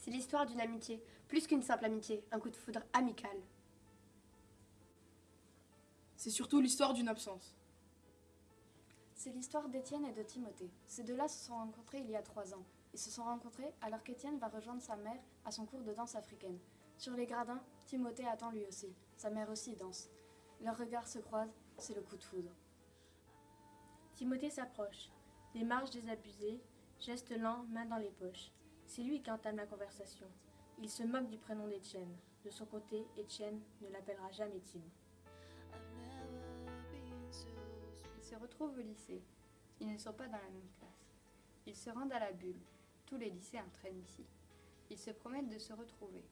C'est l'histoire d'une amitié, plus qu'une simple amitié, un coup de foudre amical. C'est surtout l'histoire d'une absence. C'est l'histoire d'Étienne et de Timothée. Ces deux-là se sont rencontrés il y a trois ans. Ils se sont rencontrés alors qu'Étienne va rejoindre sa mère à son cours de danse africaine. Sur les gradins, Timothée attend lui aussi. Sa mère aussi danse. Leurs regards se croisent, c'est le coup de foudre. Timothée s'approche. Démarche désabusée, geste lent, main dans les poches. C'est lui qui entame la conversation. Il se moque du prénom d'Étienne. De son côté, Étienne ne l'appellera jamais Tim. Ils se retrouvent au lycée. Ils ne sont pas dans la même classe. Ils se rendent à la bulle. Tous les lycéens traînent ici. Ils se promettent de se retrouver.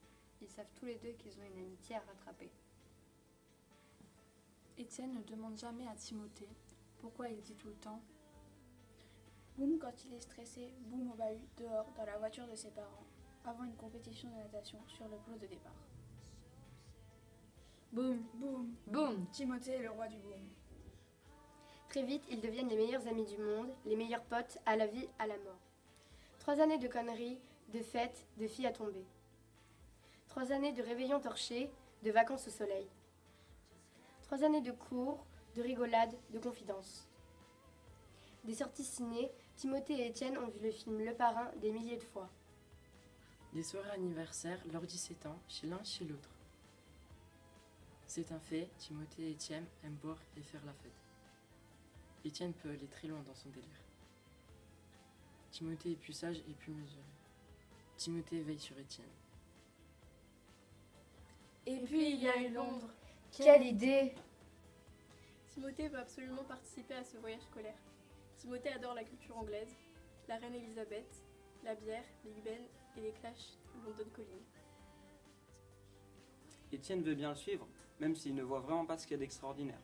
Ils savent tous les deux qu'ils ont une amitié à rattraper. Étienne ne demande jamais à Timothée pourquoi il dit tout le temps Boum quand il est stressé, boum au bahut, dehors, dans la voiture de ses parents, avant une compétition de natation sur le plot de départ. Boum, Boum Boum Timothée est le roi du boum. Très vite, ils deviennent les meilleurs amis du monde, les meilleurs potes, à la vie, à la mort. Trois années de conneries, de fêtes, de filles à tomber. Trois années de réveillons torchés, de vacances au soleil. Trois années de cours, de rigolades, de confidences. Des sorties ciné, Timothée et Étienne ont vu le film Le Parrain des milliers de fois. Des soirées anniversaires, leurs 17 ans, chez l'un chez l'autre. C'est un fait, Timothée et Étienne aiment boire et faire la fête. Étienne peut aller très loin dans son délire. Timothée est plus sage et plus mesuré. Timothée veille sur Étienne. Et puis il y a eu Londres. Quelle idée Timothée veut absolument participer à ce voyage scolaire. Timothée adore la culture anglaise, la reine Elisabeth, la bière, Big Ben et les clashs London Calling. Étienne veut bien le suivre, même s'il ne voit vraiment pas ce qu'il y a d'extraordinaire.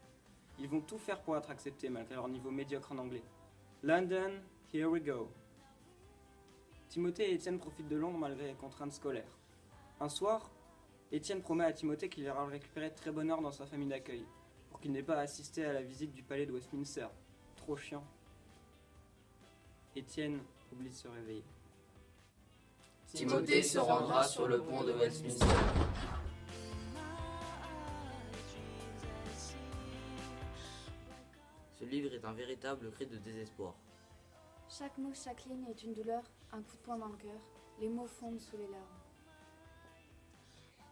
Ils vont tout faire pour être acceptés malgré leur niveau médiocre en anglais. London, here we go. Timothée et Étienne profitent de Londres malgré les contraintes scolaires. Un soir, Étienne promet à Timothée qu'il ira récupérer très bonne heure dans sa famille d'accueil, pour qu'il n'ait pas à assister à la visite du palais de Westminster. Trop chiant. Étienne oublie de se réveiller. Timothée se rendra sur le pont de Westminster. Ce livre est un véritable cri de désespoir. Chaque mot, chaque ligne est une douleur, un coup de poing dans le cœur. Les mots fondent sous les larmes.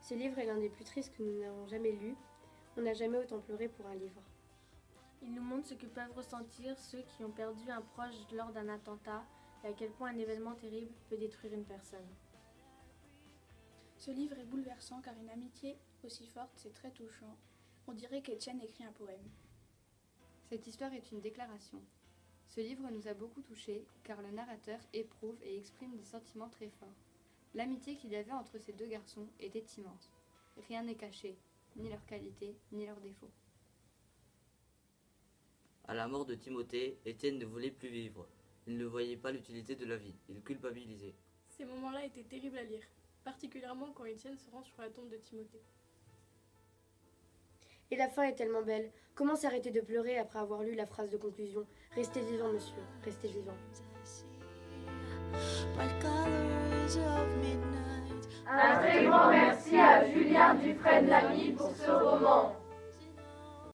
Ce livre est l'un des plus tristes que nous n'avons jamais lu. On n'a jamais autant pleuré pour un livre. Il nous montre ce que peuvent ressentir ceux qui ont perdu un proche lors d'un attentat et à quel point un événement terrible peut détruire une personne. Ce livre est bouleversant car une amitié aussi forte, c'est très touchant. On dirait qu'Étienne écrit un poème. Cette histoire est une déclaration. Ce livre nous a beaucoup touchés car le narrateur éprouve et exprime des sentiments très forts. L'amitié qu'il y avait entre ces deux garçons était immense. Rien n'est caché, ni leurs qualités, ni leurs défauts. À la mort de Timothée, Étienne ne voulait plus vivre. Il ne voyait pas l'utilité de la vie. Il culpabilisait. Ces moments-là étaient terribles à lire, particulièrement quand Étienne se rend sur la tombe de Timothée. Et la fin est tellement belle. Comment s'arrêter de pleurer après avoir lu la phrase de conclusion Restez vivant, monsieur, restez vivant. Un très grand merci à Julien Dufresne Lamy pour ce roman.